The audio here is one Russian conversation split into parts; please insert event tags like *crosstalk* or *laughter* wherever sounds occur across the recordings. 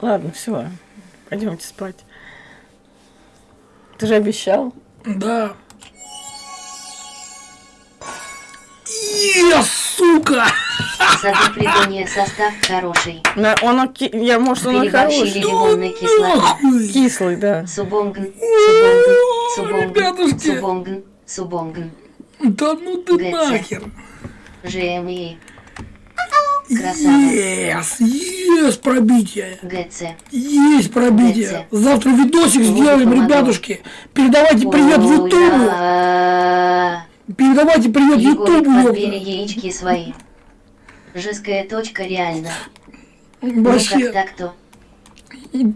Ладно, все. Пойдемте спать. Ты же обещал. Да. Е, сука! Придонья состав хороший. На, он, оки- я, может, он хороший. лимонной кислоты. Нахуй! Кислый, да. Субонгн, субонгн, субонгн, субонгн, субонгн. Да ну ты нахер! ЖМИ, Красава. Ес, ес пробитие! ГЦ. Есть пробитие! ГЦ. Завтра видосик сделаем, помогу. ребятушки! Передавайте привет Ютубу! Ура! Передавайте привет Егорик, Ютубу! подбери яички свои. Жесткая точка реально. Ну Вообще, так-то?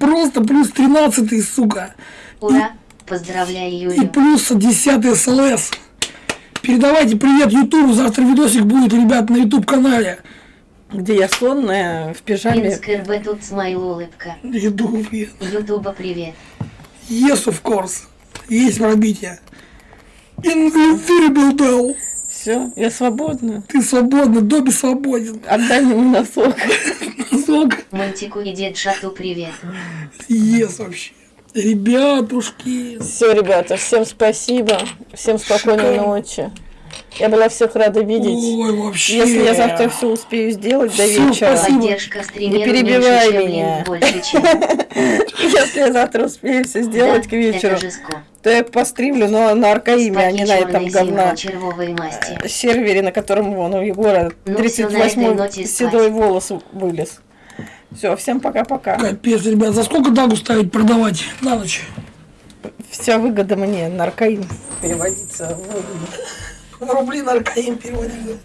просто плюс 13, сука! Ура! Поздравляю, И Юлю. плюс 10 СЛС. Передавайте привет Ютубу, завтра видосик будет, ребят, на Ютуб канале. Где я сонная, в пижаме. Минск РБ тут смайл улыбка. Ютуб, yes. Ютуба привет. Yes, of course. Есть пробитие. Invisible Bell. Все, я свободна. Ты свободна, Добби свободен. Отдай мне носок. *laughs* Носок. Мантику и дед Шату привет. Yes, вообще. Ребятушки. Все, ребята, всем спасибо. Всем спокойной Шикарно. ночи. Я была всех рада видеть. Ой, вообще. Если я завтра все успею сделать до Всё, вечера, спасибо. Поддержка стримера перебивай меня. лень, больше, чем... *laughs* если я завтра успею все сделать Да, к вечеру, то я постримлю, но на аркаиме, а не на этом говна э, сервере, на котором вон у Егора Ну всё, на этой 38-й ноте спать. седой волос вылез. Все, всем пока-пока. Капец, ребят, за сколько дагу ставить продавать на ночь? Вся выгода мне на аркаим переводится. в выгоду. В рубли наркоим переводили.